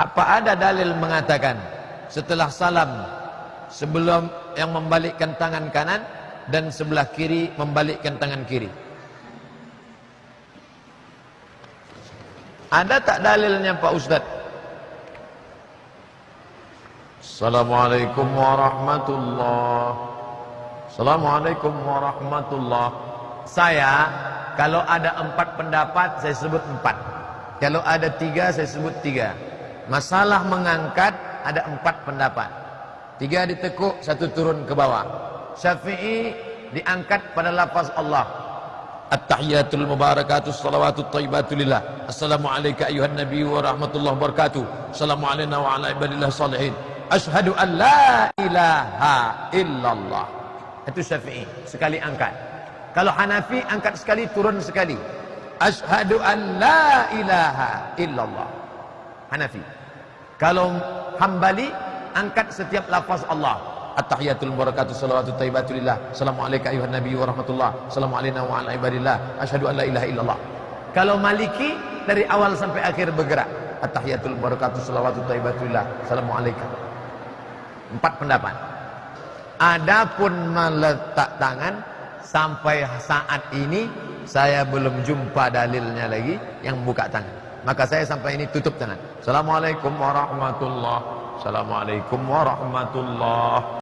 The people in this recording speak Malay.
Apa ada dalil mengatakan setelah salam sebelum yang membalikkan tangan kanan dan sebelah kiri membalikkan tangan kiri? Ada tak dalilnya Pak Ustaz? Assalamualaikum warahmatullahi Assalamualaikum warahmatullahi Saya kalau ada empat pendapat saya sebut empat Kalau ada tiga saya sebut tiga Masalah mengangkat ada empat pendapat Tiga ditekuk, satu turun ke bawah Syafi'i diangkat pada lafaz Allah At-tahiyatul mubarakatuh salawatut tayyibatu lillah. Assalamualaikum ayuhan nabi wa rahmatullahi wabarakatuh. Assalamualaikum wa ala ibadillah salihin. Ashhadu an la ilaha illallah. Itu Syafi'i, sekali angkat. Kalau Hanafi angkat sekali turun sekali. Ashhadu an la ilaha illallah. Hanafi. Kalau Hambali angkat setiap lafaz Allah. At-tahiyatul barakatuh salawatut tayyibatulillah. Assalamualaikum ayuhan nabi wa rahmatullah. Assalamualaikum wa ala ibadillah. Asyhadu an la ilaha illallah. Kalau Maliki dari awal sampai akhir bergerak. At-tahiyatul barakatuh salawatut tayyibatulillah. Assalamualaikum. Empat pendapat. Adapun meletak tangan sampai saat ini saya belum jumpa dalilnya lagi yang buka tangan. Maka saya sampai ini tutup tangan. Assalamualaikum warahmatullahi Assalamualaikum warahmatullahi